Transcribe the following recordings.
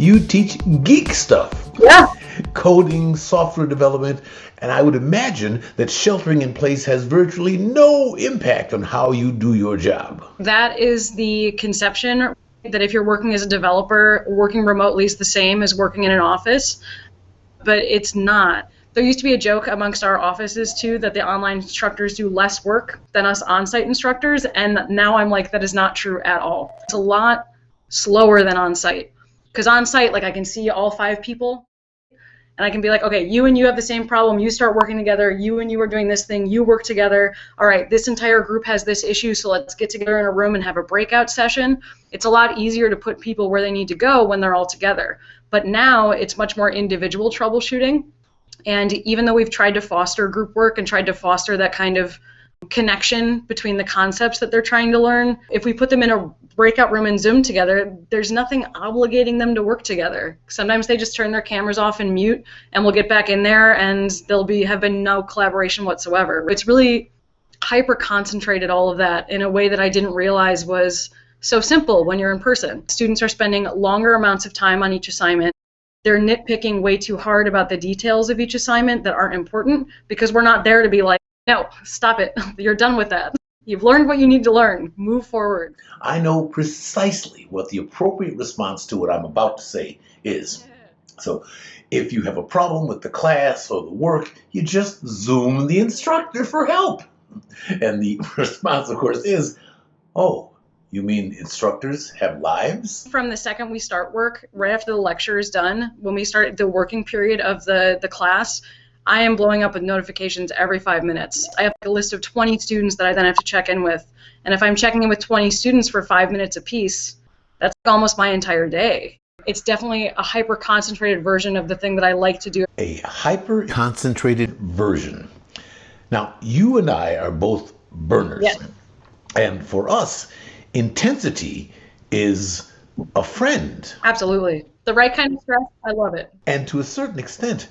you teach geek stuff. Yeah. Coding, software development, and I would imagine that sheltering in place has virtually no impact on how you do your job. That is the conception that if you're working as a developer, working remotely is the same as working in an office, but it's not. There used to be a joke amongst our offices too that the online instructors do less work than us on site instructors, and now I'm like, that is not true at all. It's a lot slower than on site. Because on site, like I can see all five people and I can be like, okay, you and you have the same problem. You start working together. You and you are doing this thing. You work together. All right, this entire group has this issue, so let's get together in a room and have a breakout session. It's a lot easier to put people where they need to go when they're all together. But now it's much more individual troubleshooting. And even though we've tried to foster group work and tried to foster that kind of connection between the concepts that they're trying to learn. If we put them in a breakout room and Zoom together, there's nothing obligating them to work together. Sometimes they just turn their cameras off and mute, and we'll get back in there, and there'll be have been no collaboration whatsoever. It's really hyper concentrated all of that in a way that I didn't realize was so simple when you're in person. Students are spending longer amounts of time on each assignment. They're nitpicking way too hard about the details of each assignment that aren't important because we're not there to be like, no, stop it. You're done with that. You've learned what you need to learn. Move forward. I know precisely what the appropriate response to what I'm about to say is. So, if you have a problem with the class or the work, you just Zoom the instructor for help. And the response, of course, is, oh, you mean instructors have lives? From the second we start work, right after the lecture is done, when we start the working period of the, the class, I am blowing up with notifications every five minutes. I have a list of 20 students that I then have to check in with. And if I'm checking in with 20 students for five minutes apiece, that's almost my entire day. It's definitely a hyper concentrated version of the thing that I like to do. A hyper concentrated version. Now, you and I are both burners. Yes. And for us, intensity is a friend. Absolutely. The right kind of stress, I love it. And to a certain extent,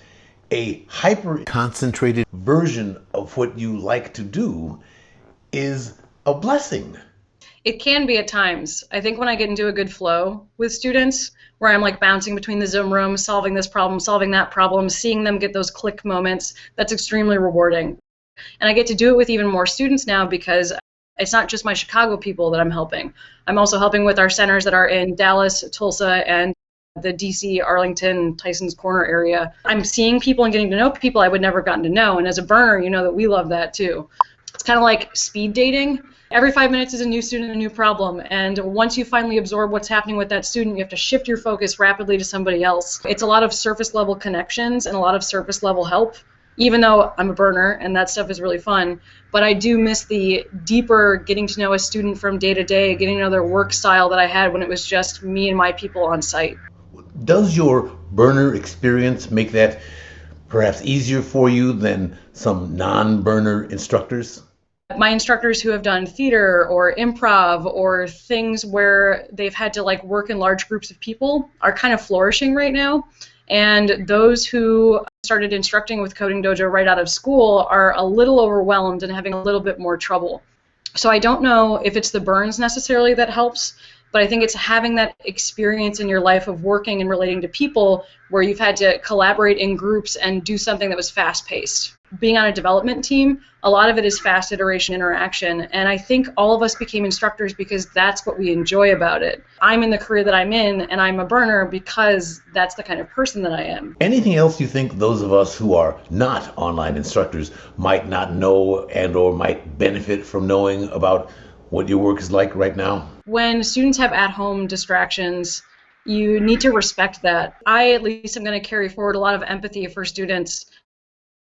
a hyper concentrated version of what you like to do is a blessing. It can be at times. I think when I get into a good flow with students, where I'm like bouncing between the Zoom rooms, solving this problem, solving that problem, seeing them get those click moments, that's extremely rewarding. And I get to do it with even more students now because it's not just my Chicago people that I'm helping. I'm also helping with our centers that are in Dallas, Tulsa, and the DC, Arlington, Tyson's Corner area. I'm seeing people and getting to know people I would never have gotten to know. And as a burner, you know that we love that too. It's kind of like speed dating. Every five minutes is a new student, a new problem. And once you finally absorb what's happening with that student, you have to shift your focus rapidly to somebody else. It's a lot of surface level connections and a lot of surface level help even though I'm a burner and that stuff is really fun. But I do miss the deeper getting to know a student from day to day, getting to know their work style that I had when it was just me and my people on site does your burner experience make that perhaps easier for you than some non-burner instructors? My instructors who have done theater or improv or things where they've had to like work in large groups of people are kind of flourishing right now. And those who started instructing with Coding Dojo right out of school are a little overwhelmed and having a little bit more trouble. So I don't know if it's the burns necessarily that helps, but I think it's having that experience in your life of working and relating to people where you've had to collaborate in groups and do something that was fast paced. Being on a development team, a lot of it is fast iteration interaction. And I think all of us became instructors because that's what we enjoy about it. I'm in the career that I'm in, and I'm a burner because that's the kind of person that I am. Anything else you think those of us who are not online instructors might not know and or might benefit from knowing about what your work is like right now? When students have at home distractions, you need to respect that. I, at least, am going to carry forward a lot of empathy for students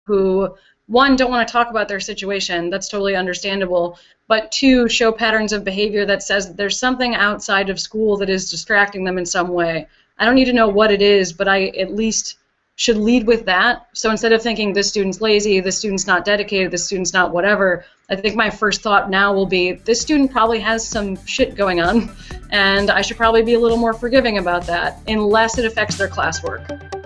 who, one, don't want to talk about their situation. That's totally understandable. But two, show patterns of behavior that says that there's something outside of school that is distracting them in some way. I don't need to know what it is, but I at least should lead with that. So instead of thinking this student's lazy, this student's not dedicated, this student's not whatever, I think my first thought now will be this student probably has some shit going on, and I should probably be a little more forgiving about that, unless it affects their classwork.